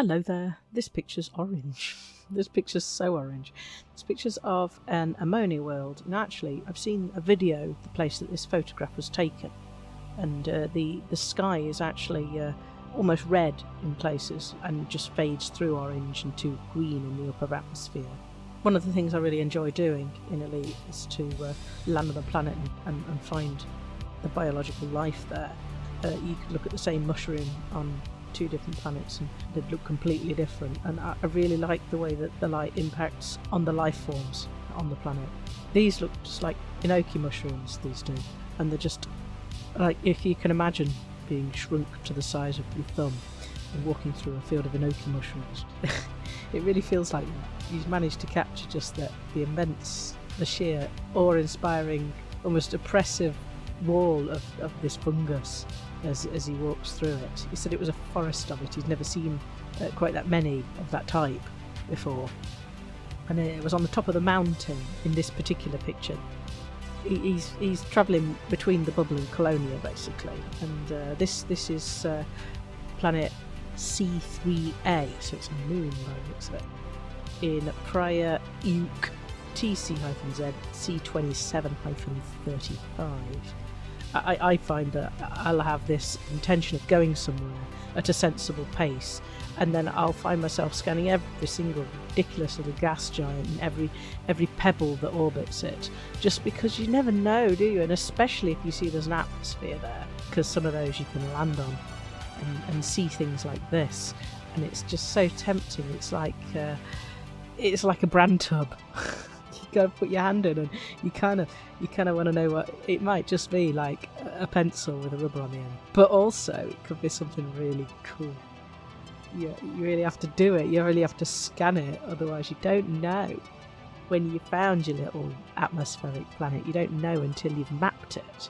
Hello there. This picture's orange. this picture's so orange. This picture's of an ammonia world, and actually, I've seen a video of the place that this photograph was taken, and uh, the the sky is actually uh, almost red in places and just fades through orange into green in the upper atmosphere. One of the things I really enjoy doing in Elite is to uh, land on the planet and, and, find the biological life there. Uh, you could look at the same mushroom on two different planets and they'd look completely different. And I, I really like the way that the light impacts on the life forms on the planet. These look just like enoki mushrooms, these do. And they're just like if you can imagine being shrunk to the size of your thumb and walking through a field of enoki mushrooms. it really feels like you've managed to capture just the, the immense, the sheer awe-inspiring, almost oppressive wall of, of this fungus as, as he walks through it. He said it was a forest of it. He's never seen uh, quite that many of that type before. And it was on the top of the mountain in this particular picture. He, he's he's travelling between the bubble and Colonia basically, and uh, this this is uh, planet C3A, so it's a moon by the looks of it, in Praea Euq TC-Z C27-35. I, I find that I'll have this intention of going somewhere at a sensible pace, and then I'll find myself scanning every single ridiculous little gas giant and every every pebble that orbits it, just because you never know, do you? And especially if you see there's an atmosphere there, because some of those you can land on and, and see things like this, and it's just so tempting. It's like uh, it's like a brand tub. go put your hand in, and you kind of you kind of want to know what it might just be like a pencil with a rubber on the end, but also it could be something really cool. You, you really have to do it. You really have to scan it, otherwise you don't know. When you found your little atmospheric planet, you don't know until you've mapped it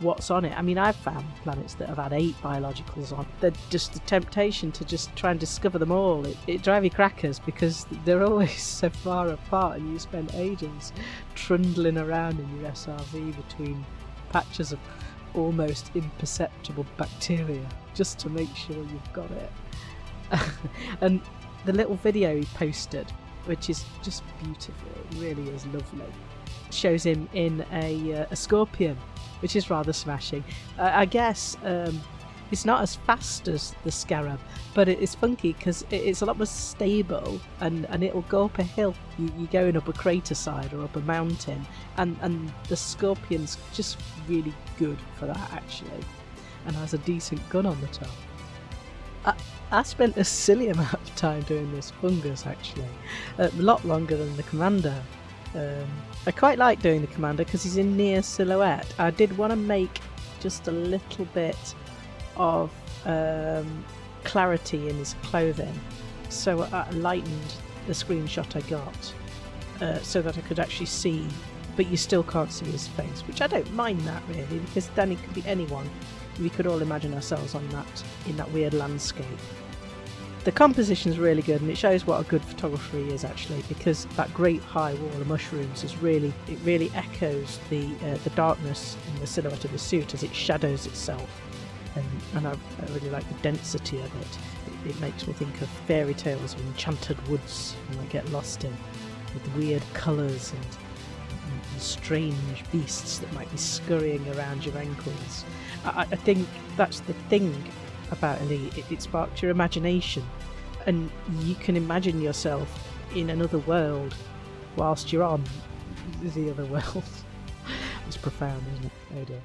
what's on it. I mean, I've found planets that have had eight biologicals on. They're just the temptation to just try and discover them all. It, it drives you crackers because they're always so far apart, and you spend ages trundling around in your SRV between patches of almost imperceptible bacteria just to make sure you've got it. and the little video he posted, which is just beautiful, it really is lovely, shows him in a, uh, a scorpion which is rather smashing. Uh, I guess um, it's not as fast as the Scarab, but it is funky because it's a lot more stable and, and it'll go up a hill. You, you're going up a crater side or up a mountain, and, and the Scorpion's just really good for that actually, and has a decent gun on the top. I, I spent a silly amount of time doing this fungus actually, a lot longer than the Commander. Um, I quite like doing the commander because he's in near silhouette. I did want to make just a little bit of um, clarity in his clothing, so I lightened the screenshot I got uh, so that I could actually see, but you still can't see his face, which I don't mind that really because then it could be anyone. We could all imagine ourselves on that in that weird landscape. The composition is really good and it shows what a good photographer he is actually because that great high wall of mushrooms is really it really echoes the uh, the darkness in the silhouette of the suit as it shadows itself and, and I, I really like the density of it. it. it. makes me think of fairy tales of enchanted woods and I get lost in with weird colours and, and, and, strange beasts that might be scurrying around your ankles. I, I think that's the thing about Elite. It, it sparked your imagination, and you can imagine yourself in another world whilst you're on the other world. it's profound, isn't it? Oh dear.